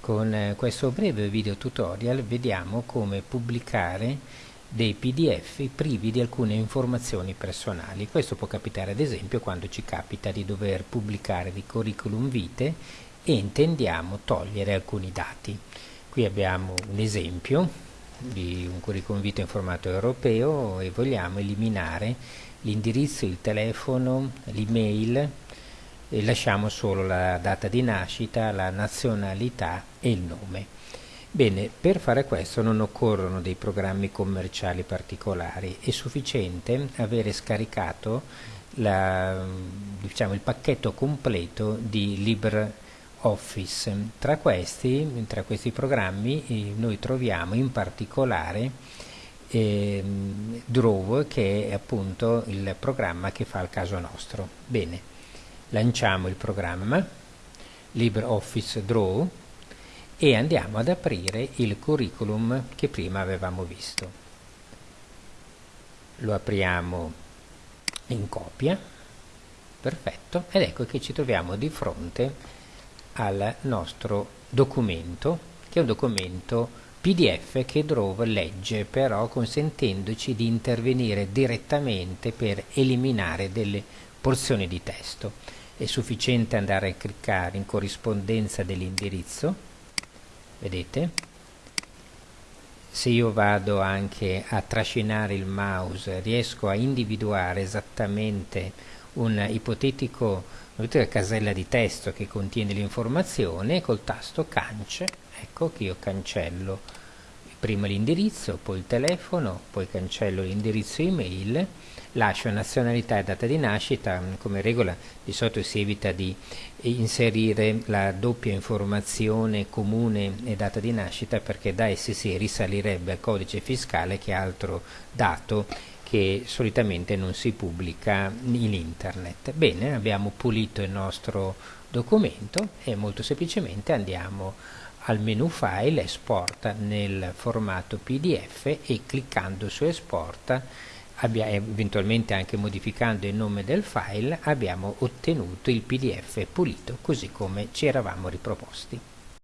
con eh, questo breve video tutorial vediamo come pubblicare dei pdf privi di alcune informazioni personali. Questo può capitare ad esempio quando ci capita di dover pubblicare dei curriculum vitae e intendiamo togliere alcuni dati. Qui abbiamo un esempio di un curriculum vitae in formato europeo e vogliamo eliminare l'indirizzo, il telefono, l'email e lasciamo solo la data di nascita, la nazionalità e il nome. Bene, per fare questo non occorrono dei programmi commerciali particolari, è sufficiente avere scaricato la, diciamo, il pacchetto completo di LibreOffice. Tra questi, tra questi programmi eh, noi troviamo in particolare eh, Draw che è appunto il programma che fa il caso nostro. Bene, lanciamo il programma LibreOffice Draw e andiamo ad aprire il curriculum che prima avevamo visto. Lo apriamo in copia, perfetto, ed ecco che ci troviamo di fronte al nostro documento, che è un documento PDF che Draw legge, però consentendoci di intervenire direttamente per eliminare delle porzioni di testo. È sufficiente andare a cliccare in corrispondenza dell'indirizzo. Vedete? Se io vado anche a trascinare il mouse riesco a individuare esattamente un ipotetico una casella di testo che contiene l'informazione col tasto cance. Ecco che io cancello. Prima l'indirizzo poi il telefono poi cancello l'indirizzo email lascio nazionalità e data di nascita, come regola di solito si evita di inserire la doppia informazione comune e data di nascita perché da essi si risalirebbe al codice fiscale che è altro dato che solitamente non si pubblica in internet. Bene, abbiamo pulito il nostro documento e molto semplicemente andiamo al menu file, esporta nel formato pdf e cliccando su esporta eventualmente anche modificando il nome del file abbiamo ottenuto il pdf pulito così come ci eravamo riproposti